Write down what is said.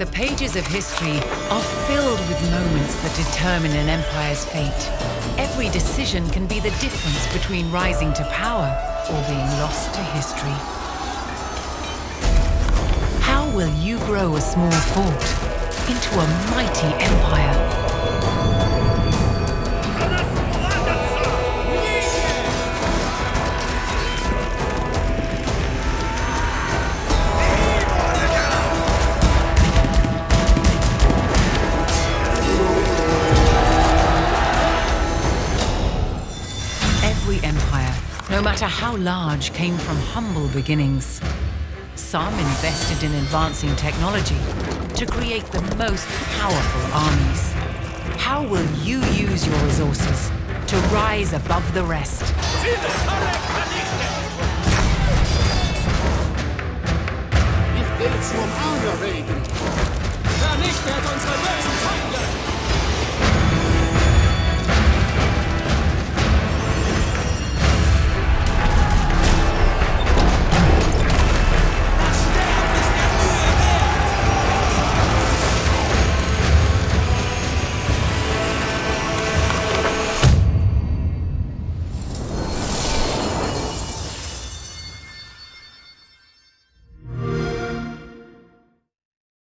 The pages of history are filled with moments that determine an empire's fate. Every decision can be the difference between rising to power or being lost to history. How will you grow a small fort into a mighty empire? every empire, no matter how large, came from humble beginnings. Some invested in advancing technology to create the most powerful armies. How will you use your resources to rise above the rest?